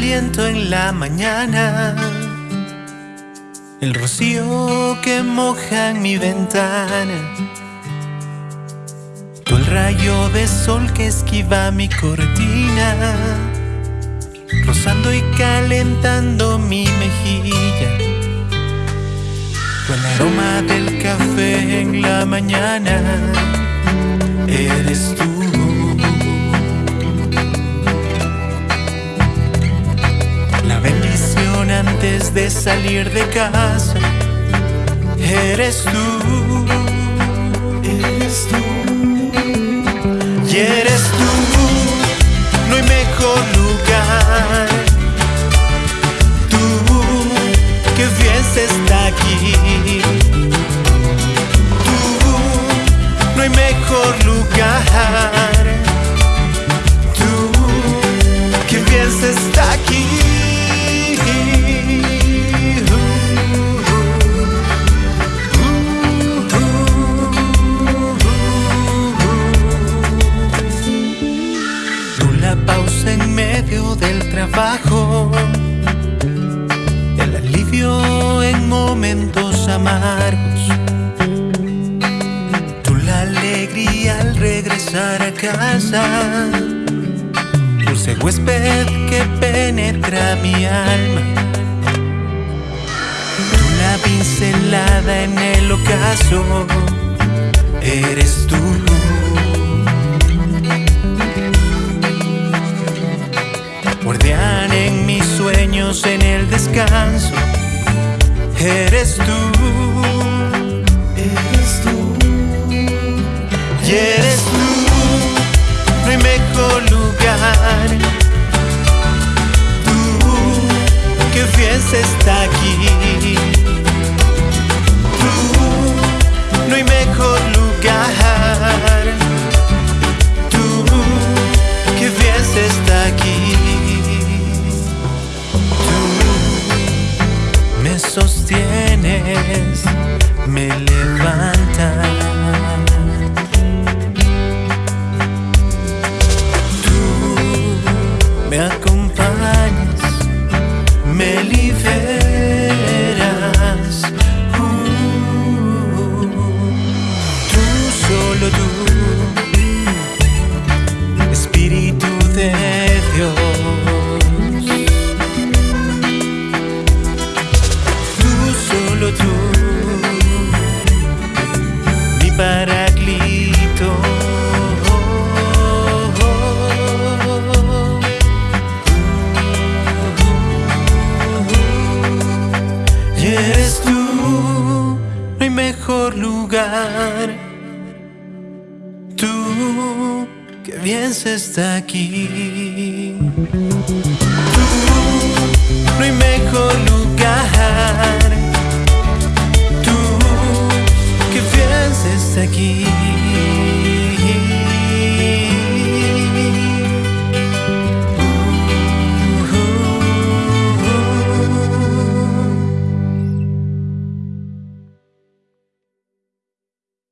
en la mañana, el rocío que moja en mi ventana, tú el rayo de sol que esquiva mi cortina, rozando y calentando mi mejilla, tú el aroma del café en la mañana, de salir de casa. Eres tú, eres tú, y eres tú, no hay mejor lugar. Tú, que bien se está aquí. Tú, no hay mejor lugar. Tú, que bien se está aquí. Del trabajo, el alivio en momentos amargos, tú la alegría al regresar a casa, dulce huésped que penetra mi alma, tú la pincelada en el ocaso, eres tú. En el descanso. Eres tú, sostienes, me levantas. Tú me acompañas, mejor lugar. Tú, que bien se está aquí.